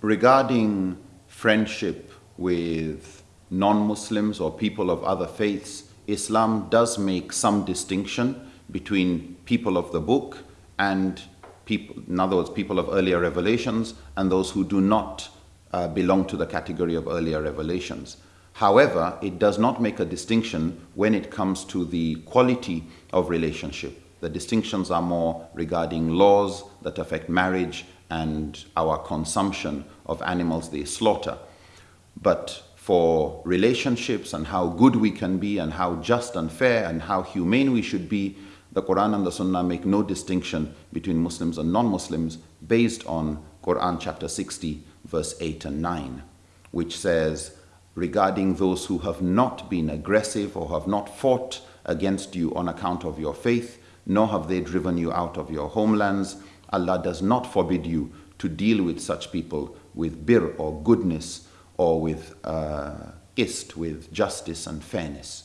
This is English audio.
regarding friendship with non-Muslims or people of other faiths, Islam does make some distinction between people of the book and people, in other words, people of earlier revelations and those who do not uh, belong to the category of earlier revelations. However, it does not make a distinction when it comes to the quality of relationship. The distinctions are more regarding laws that affect marriage and our consumption of animals they slaughter. But for relationships and how good we can be and how just and fair and how humane we should be, the Quran and the Sunnah make no distinction between Muslims and non-Muslims based on Quran chapter 60 verse 8 and 9, which says, regarding those who have not been aggressive or have not fought against you on account of your faith, nor have they driven you out of your homelands. Allah does not forbid you to deal with such people with bir or goodness or with uh, qist, with justice and fairness.